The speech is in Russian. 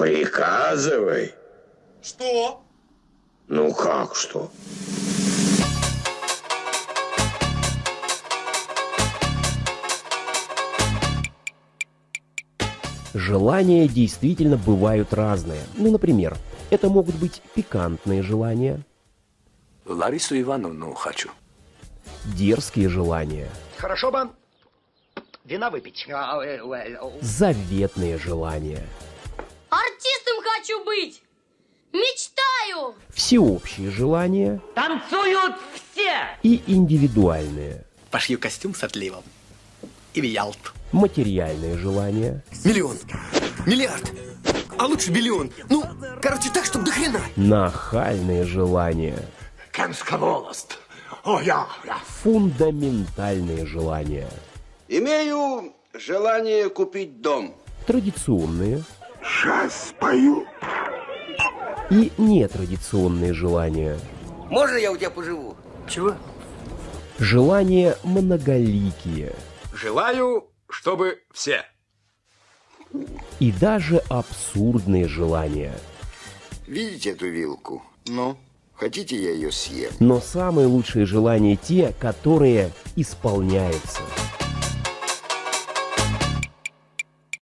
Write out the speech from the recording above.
Приказывай. Что? Ну как что? Желания действительно бывают разные. Ну, например, это могут быть пикантные желания, Ларису Ивановну хочу. дерзкие желания, Хорошо бы вина выпить. заветные желания, Артистом хочу быть! Мечтаю! всеобщие желания Танцуют все! и индивидуальные, Пошью костюм с отливом. И в Ялту. материальные желания, Миллион. Миллиард. А лучше миллион. Ну, короче, так, чтобы до хрена. нахальные желания, Кемска волость. О, я, я. фундаментальные желания, Имею желание купить дом. традиционные Сейчас спою. И нетрадиционные желания, Можно я у тебя поживу? Чего? желания многоликие Желаю, чтобы все. и даже абсурдные желания. Видите эту вилку? Ну, хотите я ее съем? Но самые лучшие желания те, которые исполняются.